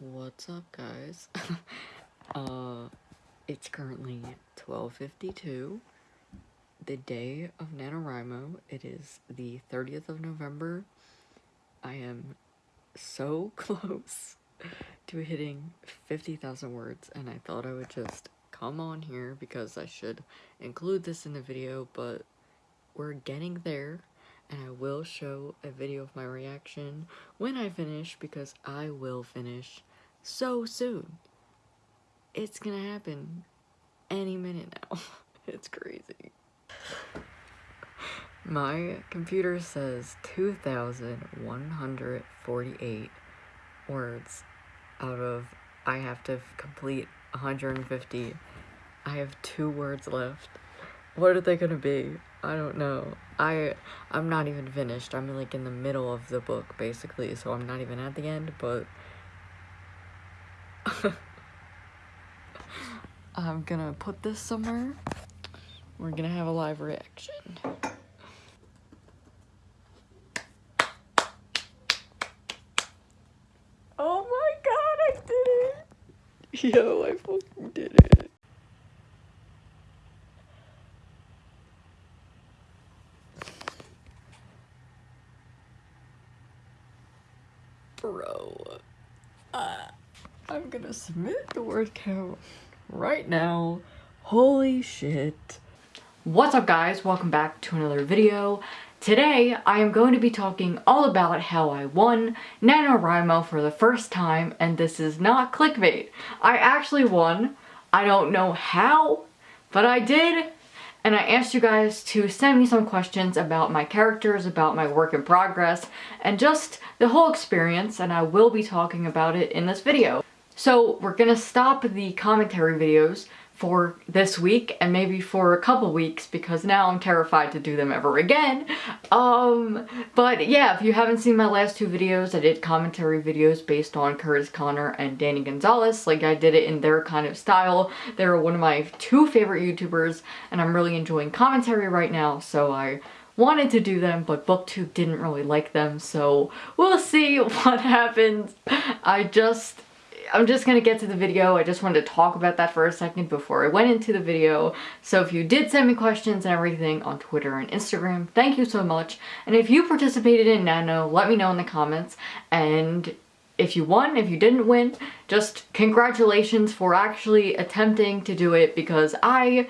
What's up, guys? uh, it's currently 12.52, the day of NaNoWriMo. It is the 30th of November. I am so close to hitting 50,000 words, and I thought I would just come on here because I should include this in the video, but we're getting there and I will show a video of my reaction when I finish because I will finish so soon. It's gonna happen any minute now. it's crazy. My computer says 2,148 words out of I have to complete 150. I have two words left. What are they gonna be? I don't know. I I'm not even finished. I'm like in the middle of the book basically, so I'm not even at the end, but I'm gonna put this somewhere. We're gonna have a live reaction. Oh my god, I did it! Yo, I fucking did it. Bro. Uh, I'm gonna submit the word count right now. Holy shit. What's up guys? Welcome back to another video. Today, I am going to be talking all about how I won NaNoWriMo for the first time, and this is not clickbait. I actually won. I don't know how, but I did, and I asked you guys to send me some questions about my characters, about my work in progress, and just the whole experience, and I will be talking about it in this video. So we're gonna stop the commentary videos for this week and maybe for a couple weeks because now I'm terrified to do them ever again. Um, but yeah, if you haven't seen my last two videos, I did commentary videos based on Curtis Conner and Danny Gonzalez. Like I did it in their kind of style. They're one of my two favorite YouTubers and I'm really enjoying commentary right now. So I wanted to do them, but BookTube didn't really like them. So we'll see what happens. I just I'm just gonna get to the video. I just wanted to talk about that for a second before I went into the video. So if you did send me questions and everything on Twitter and Instagram, thank you so much. And if you participated in Nano, let me know in the comments. And if you won, if you didn't win, just congratulations for actually attempting to do it because I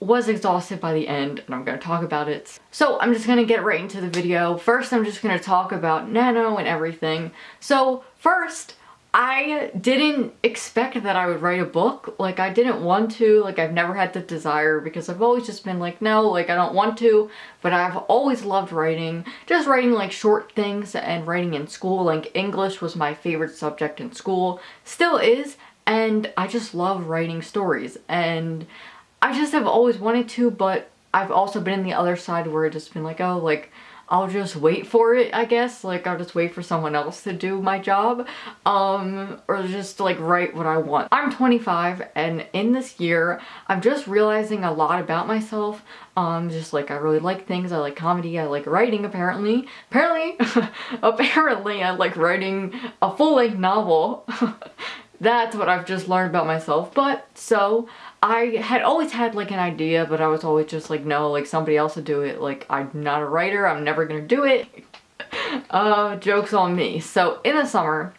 was exhausted by the end and I'm going to talk about it. So I'm just going to get right into the video. First I'm just going to talk about Nano and everything. So first, I didn't expect that I would write a book. Like, I didn't want to. Like, I've never had the desire because I've always just been like, no, like, I don't want to. But I've always loved writing. Just writing, like, short things and writing in school. Like, English was my favorite subject in school. Still is. And I just love writing stories. And I just have always wanted to, but I've also been in the other side where it's just been like, oh, like, I'll just wait for it, I guess. Like, I'll just wait for someone else to do my job. Um, or just, like, write what I want. I'm 25, and in this year, I'm just realizing a lot about myself. Um, just, like, I really like things. I like comedy. I like writing, apparently. Apparently, apparently, I like writing a full-length novel. That's what I've just learned about myself. But, so, I had always had like an idea, but I was always just like, no, like somebody else would do it. Like, I'm not a writer. I'm never gonna do it. uh, joke's on me. So in the summer,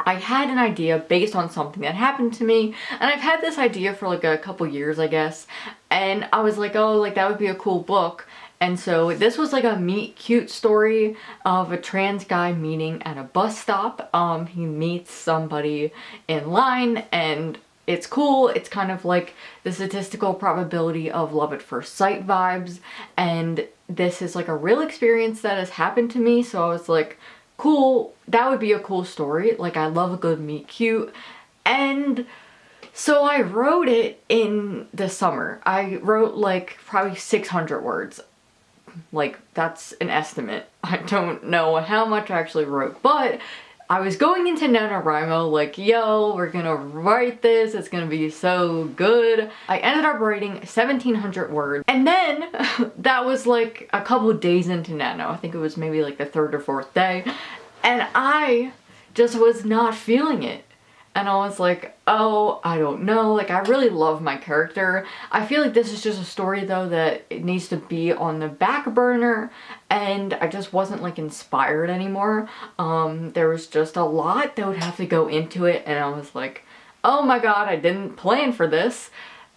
I had an idea based on something that happened to me and I've had this idea for like a couple years I guess and I was like oh like that would be a cool book and so this was like a meet cute story of a trans guy meeting at a bus stop um he meets somebody in line and it's cool. It's kind of like the statistical probability of love at first sight vibes. And this is like a real experience that has happened to me. So I was like, cool, that would be a cool story. Like I love a good meet cute. And so I wrote it in the summer. I wrote like probably 600 words. Like that's an estimate. I don't know how much I actually wrote, but I was going into NaNoWriMo like, yo, we're gonna write this, it's gonna be so good. I ended up writing 1700 words and then that was like a couple days into Nano. I think it was maybe like the third or fourth day and I just was not feeling it. And I was like, oh, I don't know. Like, I really love my character. I feel like this is just a story, though, that it needs to be on the back burner, and I just wasn't, like, inspired anymore. Um, there was just a lot that would have to go into it, and I was like, oh my god, I didn't plan for this.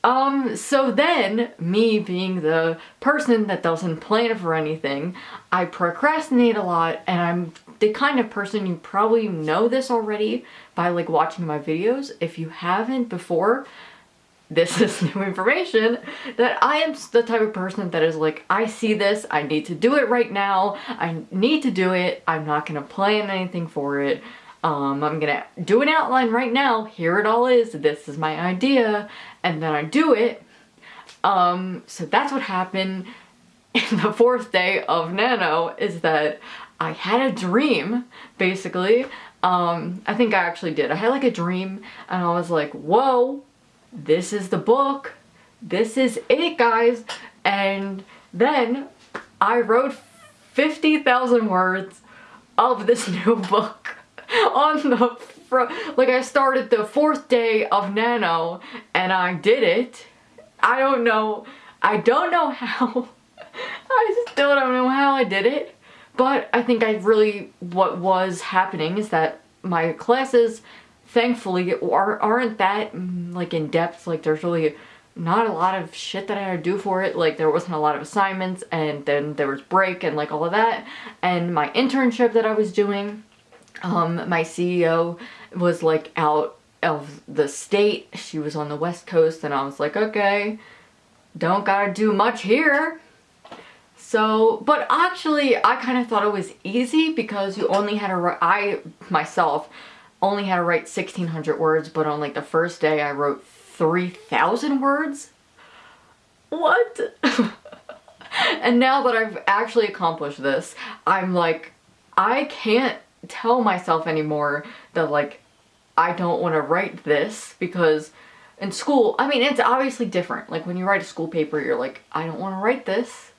Um, so then, me being the person that doesn't plan for anything, I procrastinate a lot and I'm the kind of person, you probably know this already by like watching my videos. If you haven't before, this is new information, that I am the type of person that is like, I see this, I need to do it right now, I need to do it, I'm not gonna plan anything for it, um, I'm gonna do an outline right now, here it all is, this is my idea, and then I do it. Um, so that's what happened in the fourth day of Nano, is that I had a dream, basically. Um, I think I actually did. I had like a dream, and I was like, whoa, this is the book, this is it, guys, and then I wrote 50,000 words of this new book on the front. Like I started the fourth day of Nano and I did it. I don't know. I don't know how. I still don't know how I did it. But I think I really, what was happening is that my classes, thankfully, are, aren't that mm, like in depth. Like there's really not a lot of shit that I had to do for it. Like there wasn't a lot of assignments and then there was break and like all of that. And my internship that I was doing, um, my CEO was like out of the state. She was on the west coast and I was like, okay, don't gotta do much here. So, but actually I kind of thought it was easy because you only had to write, I myself only had to write 1600 words, but on like the first day I wrote 3000 words. What? and now that I've actually accomplished this, I'm like, I can't tell myself anymore that like I don't want to write this because in school, I mean, it's obviously different. Like when you write a school paper, you're like, I don't want to write this.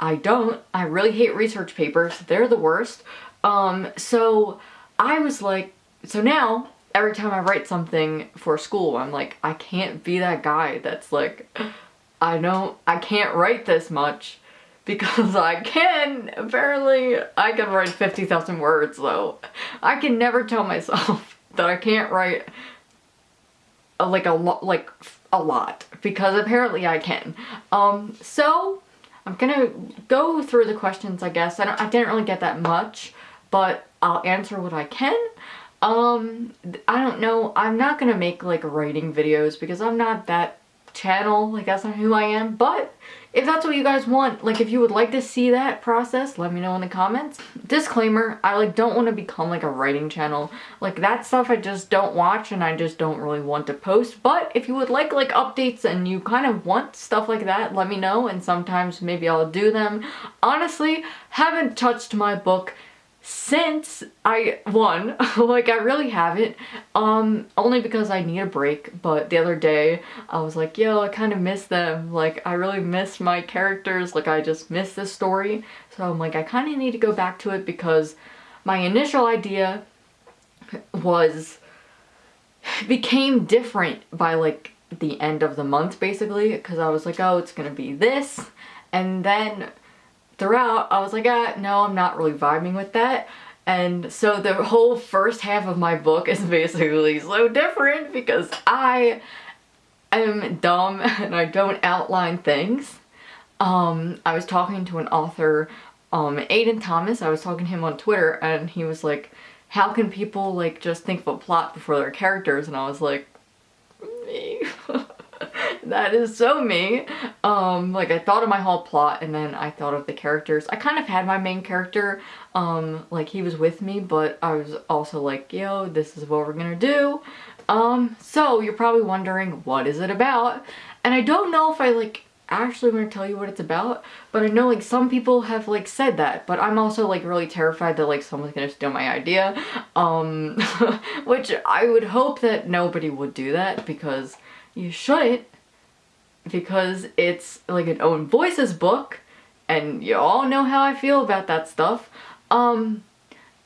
I don't. I really hate research papers. They're the worst. Um, so I was like, so now every time I write something for school, I'm like, I can't be that guy that's like, I don't, I can't write this much because I can. Apparently, I can write 50,000 words though. I can never tell myself that I can't write a, like a lot, like a lot because apparently I can. Um, so I'm gonna go through the questions, I guess. I, I didn't really get that much, but I'll answer what I can. Um, I don't know. I'm not gonna make like writing videos because I'm not that channel. Like that's not who I am. But if that's what you guys want, like if you would like to see that process, let me know in the comments. Disclaimer, I like don't want to become like a writing channel. Like that stuff I just don't watch and I just don't really want to post. But if you would like like updates and you kind of want stuff like that, let me know and sometimes maybe I'll do them. Honestly, haven't touched my book since I won. like I really haven't. Um, only because I need a break. But the other day I was like, yo, I kind of miss them. Like I really miss my characters. Like I just miss this story. So I'm like, I kind of need to go back to it because my initial idea was became different by like the end of the month basically because I was like, oh, it's gonna be this. And then throughout, I was like, ah, no, I'm not really vibing with that. And so the whole first half of my book is basically so different because I am dumb and I don't outline things. Um, I was talking to an author, um, Aiden Thomas, I was talking to him on Twitter and he was like, how can people like just think of a plot before their characters? And I was like. that is so me. Um, like I thought of my whole plot and then I thought of the characters. I kind of had my main character, um, like he was with me, but I was also like, yo, this is what we're gonna do. Um, so you're probably wondering, what is it about? And I don't know if I like actually want to tell you what it's about, but I know like some people have like said that, but I'm also like really terrified that like someone's gonna steal my idea, um, which I would hope that nobody would do that because you shouldn't because it's like an own voices book and you all know how I feel about that stuff. Um,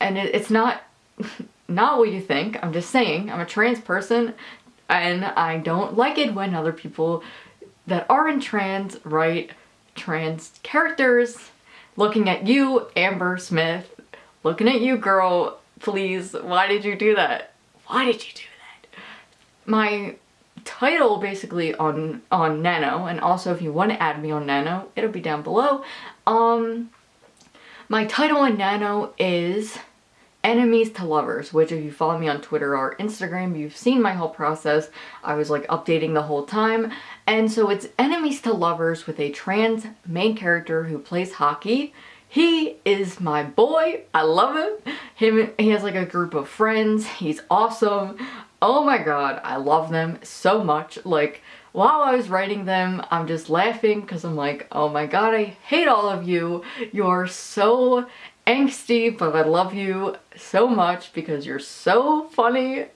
and it, it's not, not what you think. I'm just saying, I'm a trans person and I don't like it when other people that aren't trans write trans characters. Looking at you, Amber Smith. Looking at you, girl. Please, why did you do that? Why did you do that? My title basically on on Nano, and also if you want to add me on Nano, it'll be down below. Um, my title on Nano is enemies to lovers, which if you follow me on Twitter or Instagram, you've seen my whole process. I was like updating the whole time. And so it's enemies to lovers with a trans main character who plays hockey. He is my boy. I love him. Him he has like a group of friends. He's awesome. Oh my god, I love them so much. Like while I was writing them, I'm just laughing because I'm like, oh my god, I hate all of you. You're so angsty, but I love you so much because you're so funny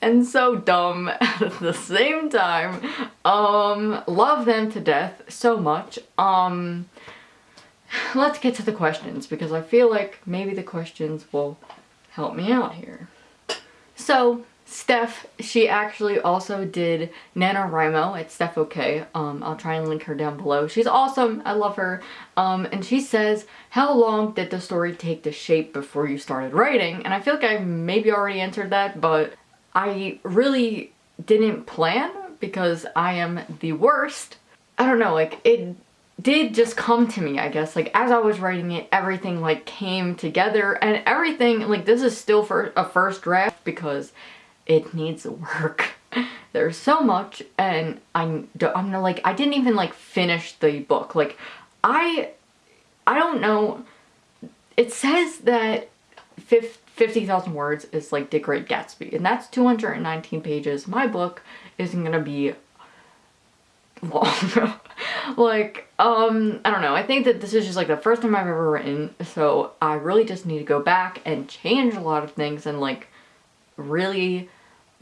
and so dumb at the same time. Um, love them to death so much. Um, let's get to the questions because I feel like maybe the questions will help me out here. So, Steph, she actually also did NaNoWriMo at Steph OK. Um, I'll try and link her down below. She's awesome. I love her. Um, and she says, how long did the story take to shape before you started writing? And I feel like I maybe already answered that, but I really didn't plan because I am the worst. I don't know, like it did just come to me, I guess. Like as I was writing it, everything like came together and everything, like this is still for a first draft because it needs work. There's so much and I'm, I'm like, I didn't even like finish the book. Like I, I don't know. It says that 50,000 words is like The Great Gatsby and that's 219 pages. My book isn't gonna be long. like, um, I don't know. I think that this is just like the first time I've ever written, so I really just need to go back and change a lot of things and like really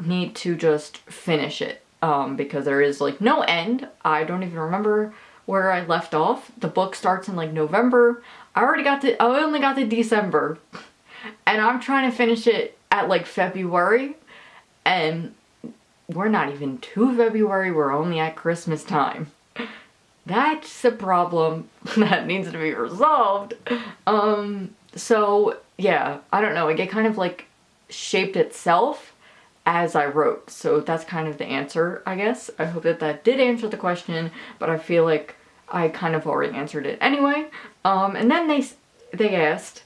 need to just finish it um, because there is like no end. I don't even remember where I left off. The book starts in like November. I already got to, I only got to December and I'm trying to finish it at like February and we're not even to February, we're only at Christmas time. That's a problem that needs to be resolved. Um, so yeah, I don't know, I get kind of like shaped itself as I wrote. So that's kind of the answer, I guess. I hope that that did answer the question, but I feel like I kind of already answered it anyway. Um, and then they, they asked,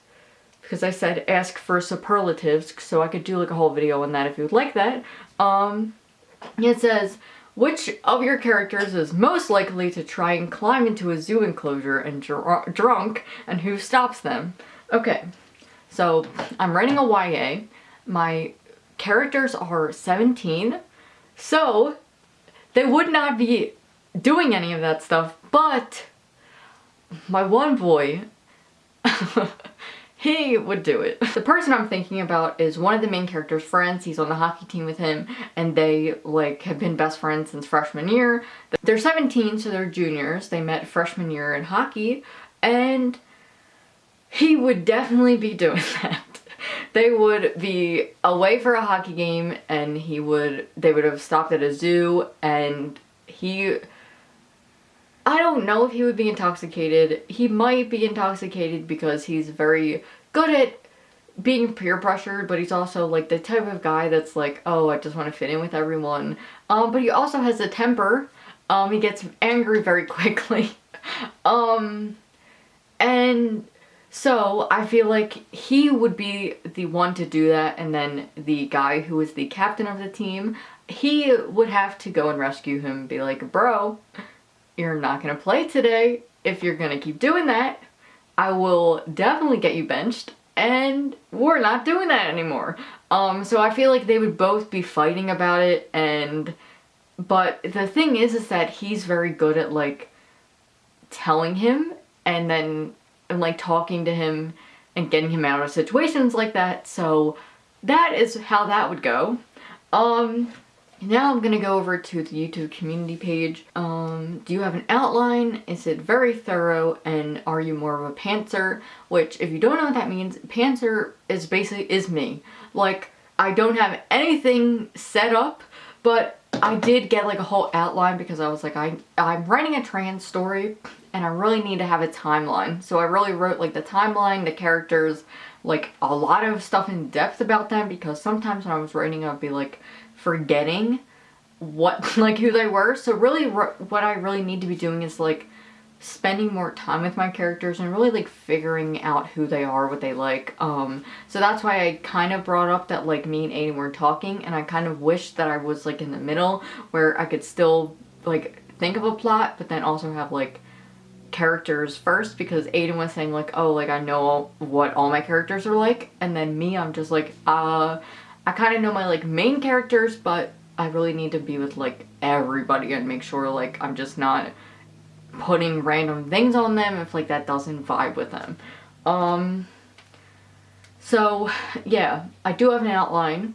because I said ask for superlatives, so I could do like a whole video on that if you would like that. Um, it says, which of your characters is most likely to try and climb into a zoo enclosure and dr drunk, and who stops them? Okay, so I'm writing a YA. My characters are 17, so they would not be doing any of that stuff, but my one boy, he would do it. The person I'm thinking about is one of the main character's friends. He's on the hockey team with him and they like have been best friends since freshman year. They're 17 so they're juniors. They met freshman year in hockey and he would definitely be doing that they would be away for a hockey game and he would, they would have stopped at a zoo and he, I don't know if he would be intoxicated. He might be intoxicated because he's very good at being peer pressured, but he's also like the type of guy that's like, oh, I just want to fit in with everyone. Um, but he also has a temper. Um, he gets angry very quickly. um, and so I feel like he would be the one to do that and then the guy who is the captain of the team, he would have to go and rescue him and be like, bro, you're not gonna play today. If you're gonna keep doing that, I will definitely get you benched and we're not doing that anymore. Um, so I feel like they would both be fighting about it and, but the thing is, is that he's very good at like telling him and then and like talking to him and getting him out of situations like that. So that is how that would go. Um, now I'm gonna go over to the YouTube community page. Um, do you have an outline? Is it very thorough? And are you more of a pantser? Which, if you don't know what that means, pantser is basically, is me. Like, I don't have anything set up, but I did get like a whole outline because I was like, I, I'm writing a trans story and I really need to have a timeline. So I really wrote like the timeline, the characters, like a lot of stuff in depth about them because sometimes when I was writing I'd be like forgetting what like who they were. So really what I really need to be doing is like spending more time with my characters and really like figuring out who they are, what they like. Um, so that's why I kind of brought up that like me and Aiden were talking and I kind of wish that I was like in the middle where I could still like think of a plot but then also have like characters first because Aiden was saying like, oh, like I know what all my characters are like. And then me, I'm just like, uh, I kind of know my like main characters, but I really need to be with like everybody and make sure like I'm just not putting random things on them if like that doesn't vibe with them. Um, so yeah, I do have an outline.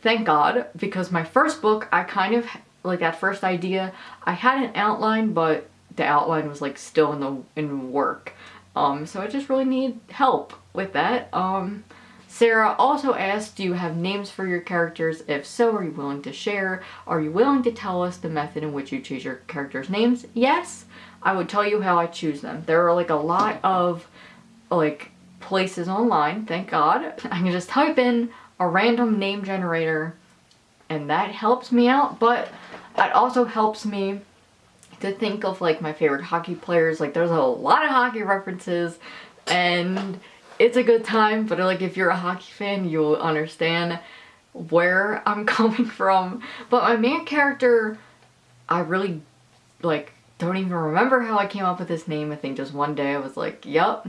Thank God, because my first book, I kind of, like that first idea, I had an outline, but the outline was like still in the in work. Um, so I just really need help with that. Um, Sarah also asked, do you have names for your characters? If so, are you willing to share? Are you willing to tell us the method in which you choose your characters' names? Yes, I would tell you how I choose them. There are like a lot of like places online, thank God. I can just type in a random name generator and that helps me out, but it also helps me to think of like my favorite hockey players. Like there's a lot of hockey references and it's a good time, but like if you're a hockey fan, you'll understand where I'm coming from. But my main character, I really like don't even remember how I came up with this name. I think just one day I was like, yep,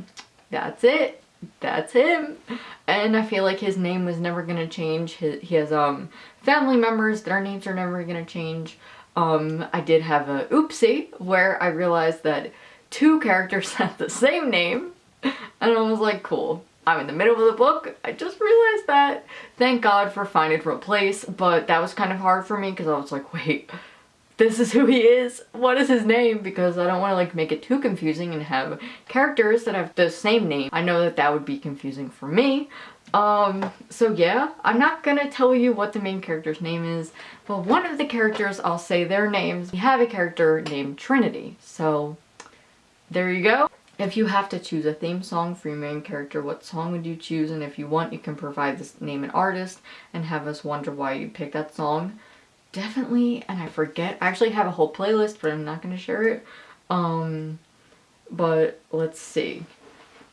that's it. That's him. And I feel like his name was never gonna change. His, he has um family members, their names are never gonna change. Um, I did have a oopsie where I realized that two characters had the same name and I was like, cool. I'm in the middle of the book. I just realized that. Thank God for Find and Replace, but that was kind of hard for me because I was like, wait, this is who he is? What is his name? Because I don't want to like make it too confusing and have characters that have the same name. I know that that would be confusing for me. Um, so yeah, I'm not gonna tell you what the main character's name is, but one of the characters, I'll say their names. We have a character named Trinity, so there you go. If you have to choose a theme song for your main character, what song would you choose? And if you want, you can provide this name and artist and have us wonder why you picked that song. Definitely, and I forget, I actually have a whole playlist, but I'm not going to share it. Um, but let's see.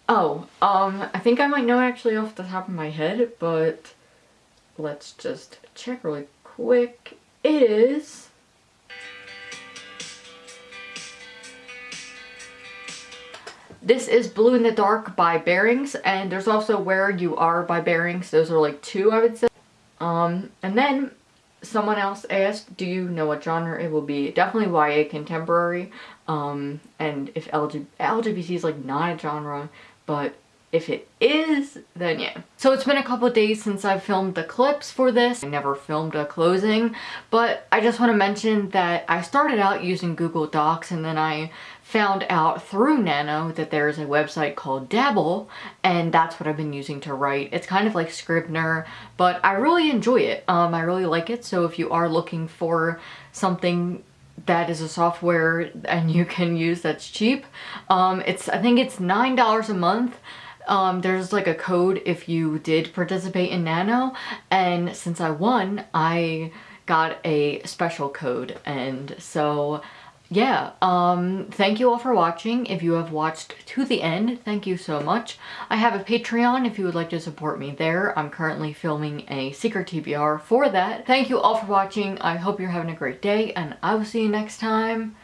Oh, um, I think I might know actually off the top of my head, but let's just check really quick. It is... This is Blue in the Dark by Bearings, and there's also Where You Are by Bearings. Those are like two, I would say. Um, and then someone else asked, do you know what genre it will be? Definitely YA contemporary. Um, and if LG LGBT is like not a genre, but if it is, then yeah. So it's been a couple days since I filmed the clips for this. I never filmed a closing, but I just want to mention that I started out using Google Docs and then I found out through Nano that there's a website called Dabble and that's what I've been using to write. It's kind of like Scrivener, but I really enjoy it. Um, I really like it, so if you are looking for something that is a software and you can use that's cheap, um, it's I think it's $9 a month um, there's like a code if you did participate in Nano and since I won I got a special code and so yeah, um, thank you all for watching. If you have watched to the end, thank you so much. I have a Patreon if you would like to support me there. I'm currently filming a secret TBR for that. Thank you all for watching. I hope you're having a great day and I will see you next time.